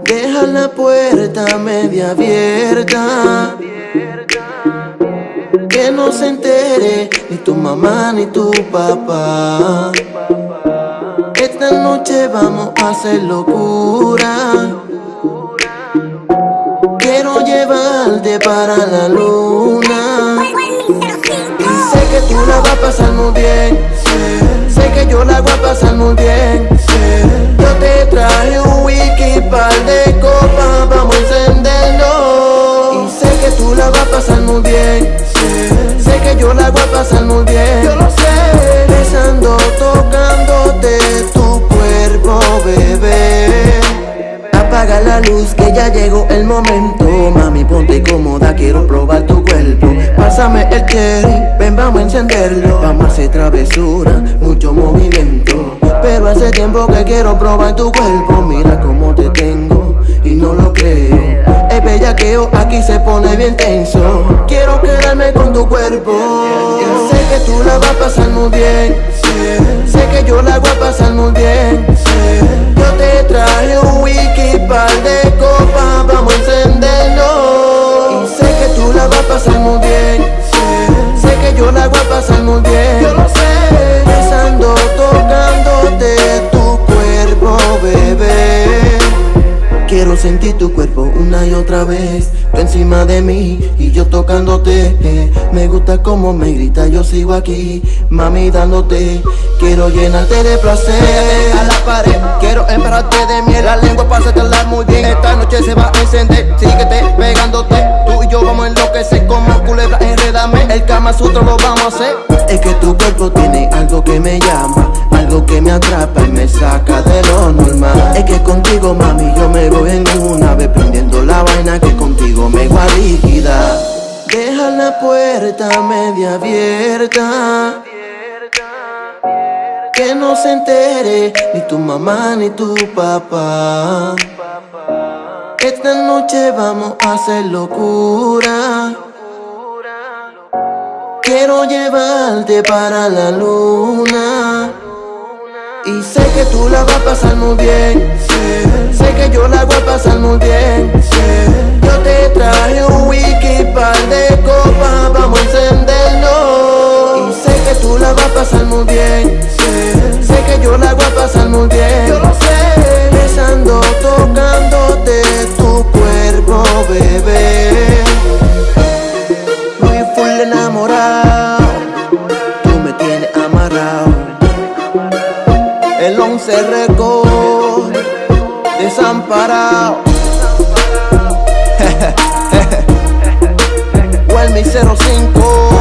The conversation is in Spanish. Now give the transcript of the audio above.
Deja la puerta media abierta. Que no se entere ni tu mamá ni tu papá. Esta noche vamos a hacer locura. Quiero llevarte para la luna. Y sé que tú la vas a pasar muy bien pasar muy bien. Yo lo sé. Besando, tocándote tu cuerpo, bebé. Apaga la luz que ya llegó el momento. Mami ponte cómoda, quiero probar tu cuerpo. Pásame el cherry, ven vamos a encenderlo. Vamos a hacer travesura, mucho movimiento. Pero hace tiempo que quiero probar tu cuerpo. Mira cómo te tengo Aquí se pone bien tenso. Quiero quedarme con tu cuerpo. Sé que tú la vas a pasar muy bien. Sé que yo la voy a pasar muy bien. Yo te traje un wiki par de copas Vamos a encenderlo. Sé que tú la vas a pasar muy bien. Sé que yo la voy a pasar muy bien Quiero sentir tu cuerpo una y otra vez. Tú encima de mí y yo tocándote. Me gusta como me grita, yo sigo aquí. Mami dándote, quiero llenarte de placer. A la pared Quiero embarrarte de miel. La lengua la muy bien. Esta noche se va a encender. Síguete pegándote. Tú y yo vamos a enloquecer Como culebra. Enredame El Kama Sutra lo vamos a hacer. Es que tu cuerpo tiene algo que me llama Algo que me atrapa y me saca de lo normal. Es que contigo mami yo me voy Prendiendo la vaina que contigo me voy a Deja la puerta media abierta que no se entere ni tu mamá ni tu papá. Esta noche vamos a hacer locura. Quiero llevarte para la luna. Y sé que tú la vas a pasar muy bien. Sé que yo la bien. Yo lo sé Besando, tocándote tu cuerpo, bebé. Muy full enamorado Tú me tienes amarrado. El 11 récord Desamparado. Well, mi 05